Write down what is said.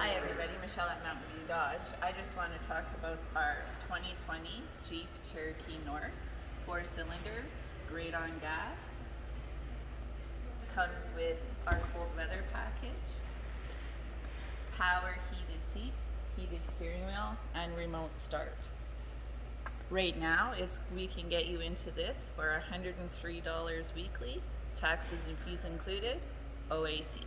Hi everybody, Michelle at Mountain View Dodge. I just want to talk about our 2020 Jeep Cherokee North, four cylinder, great on gas. Comes with our cold weather package, power heated seats, heated steering wheel, and remote start. Right now, it's we can get you into this for $103 weekly, taxes and fees included, OAC.